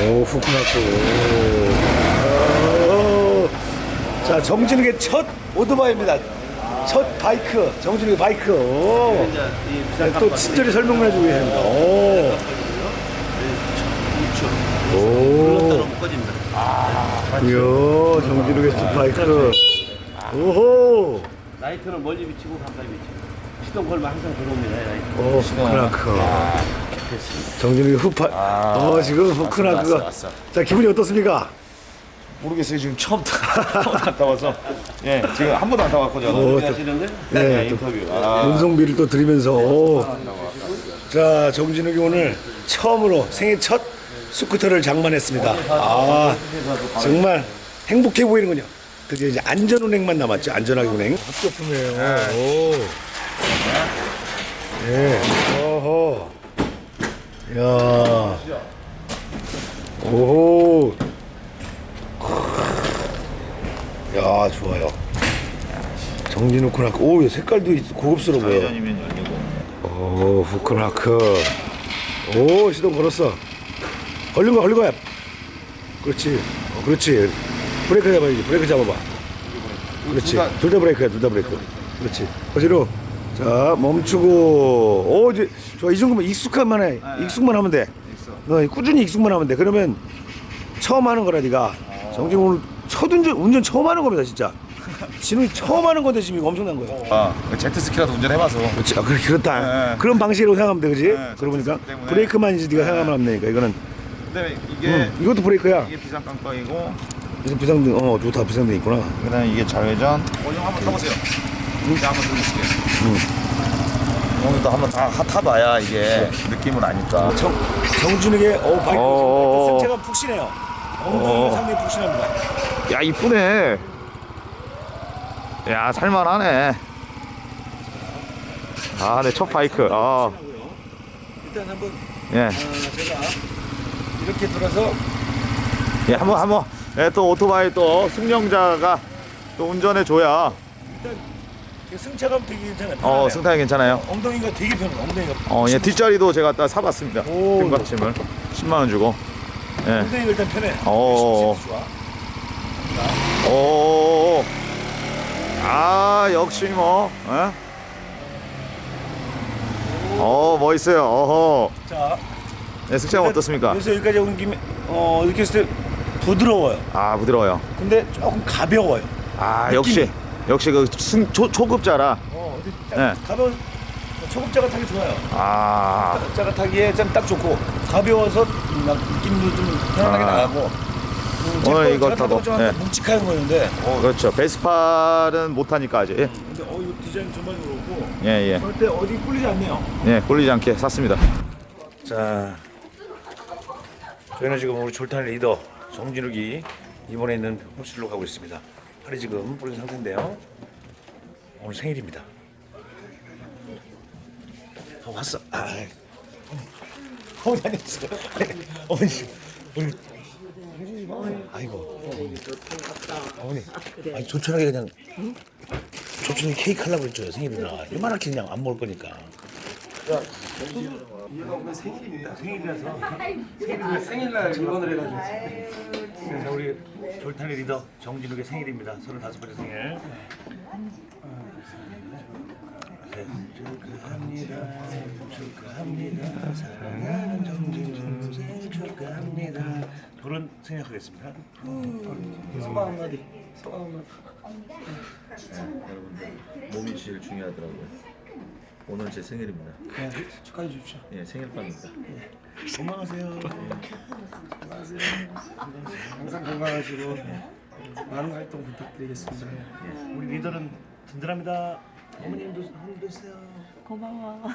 오. 자, 정진욱의 첫 오토바이입니다. 첫 바이크, 정진욱의 바이크. 오. 네, 또 친절히 설명을 해주고 계십니다. 오. 묶어집니다. 이야, 정진욱의 첫 바이크. 오호. 라이트는 멀리 비치고 가까이 비치고 시동 걸면 항상 들어옵니다. 라이트. 오, 후크나크. 정진욱의 후파. 어, 지금 후크나크가. 왔어, 왔어. 자, 기분이 어떻습니까? 모르겠어요. 지금 처음 안 타봐서. 예, 지금 한 번도 안 타봤거든요. 오, 또- 하시는데 네, 예, 또 인터뷰. 아, 운송비를 또 드리면서 오. 자 정진욱이 오늘 처음으로 생애 첫 스쿠터를 장만했습니다 아 정말 행복해 보이는군요 드디어 이제 안전운행만 남았죠 안전하게 운행 합격품이에요 오. 예. 어허 야. 오호. 야 좋아요. 정진욱 코나크 오 색깔도 있- 고급스러워 보여. 오 후크나크. 오 시동 걸었어. 걸린 거야 걸린 거야. 그렇지. 어, 그렇지. 브레이크 잡아야지. 브레이크 잡아봐. 그렇지. 둘 다- 둘다 브레이크야 둘 다 브레이크. 그렇지. 거시로 자 멈추고 오 이제 좋아 이 정도면 익숙한만 해 익숙만 하면 돼너 꾸준히 익숙만 하면 돼 그러면 처음 하는 거라 네가 정진 오늘 첫 운전 운전 처음 하는 겁니다 진짜 진웅이 처음 하는 건데 지금 이거 엄청난 거예요 아, 제트스키라도 운전해봐서. 그렇지. 아, 그래, 그렇다. 네. 그런 방식으로 생각하면 돼, 그지? 네, 그러고 보니까 그렇기 때문에. 브레이크만 이제 네가 생각하면 안 되니까 이거는 근데 이게 응, 이것도 브레이크야. 이게 비상 깜빡이고, 그래서 비상등, 어, 좋다, 비상등 있구나. 그다음에 이게 좌회전. 오늘 한번 타보세요. 이제 한번 들려줄게요. 오늘도 한번 다 하- 타봐야 이게 느낌을 아니까. 정, 정준욱의 어 바이크 어. 승차가 푹신해요. 엉덩이가 상당히 푹신합니다. 야 이쁘네. 야 살만하네. 아, 내첫 바이크. 아, 일단 한번 예, 어, 제가 이렇게 돌아서 예, 한번 한번. 예, 또 오토바이 또 승용자가 또 운전해 줘야. 일단 승차감 되게 괜찮아요. 어. 승타이 괜찮아요. 엉덩이가 되게 편해. 엉덩이가. 어, 예, 뒷자리도 제가 딱 사봤습니다. 오. 등받침을 10만 원 주고. 예. 엉덩이가 일단 편해. 어. 좋아. 오. 아, 역시 뭐. 예? 어, 멋있어요. 어허. 자, 네, 승차감 어떻습니까? 그래서 여기까지 온 김에 어 이렇게 했을 때 부드러워요. 아, 부드러워요. 근데 조금 가벼워요. 아, 느낌이. 역시. 역시 그 승, 초, 초급자라. 어, 어디 네. 딱 가벼운 초급자가 타기 좋아요. 아, 초급자가 타기에 좀딱 좋고 가벼워서 막 느낌도 좀 편안하게 아. 나가고. 음, 오늘 이거 타도, 좀 네. 묵직한 거였는데. 어, 그렇죠. 베스파는 못하니까 아직. 근데 어 이거 디자인 정말 그렇고. 예, 예. 절대 어디 꿀리지 않네요. 예, 꼴리지 않게 샀습니다. 자, 저희는 지금 우리 졸탄 리더 정진욱이 이번에 있는 호스텔로 가고 있습니다. 팔이 지금 부른 상태인데요. 오늘 생일입니다. 어, 왔어. 아, 어머니 안녕하세요. 어머니, 우리 아이고, 어머니, 어머니, 아니 조촐하게 그냥 조촐하게 케이크 하려고 했죠 생일이라. 이만하게 그냥 안 먹을 거니까. 생일날 일본을 해가지고 그래서 우리 졸탄의 리더 정진욱의 생일입니다 35번째 생일 네, 축하합니다 축하합니다 사랑하는 정진욱 생일 축하합니다 그런 생각하겠습니다 소감 한마디 소감 한마디 몸이 제일 중요하더라고요. 오늘 제 생일입니다. 네, 축하해 주십시오. 예, 생일빵입니다. 건강하세요. 건강하세요. 항상 건강하시고 많은 활동 부탁드리겠습니다. 우리 리더는 든든합니다. 어머님도 한번 드세요. 고마워.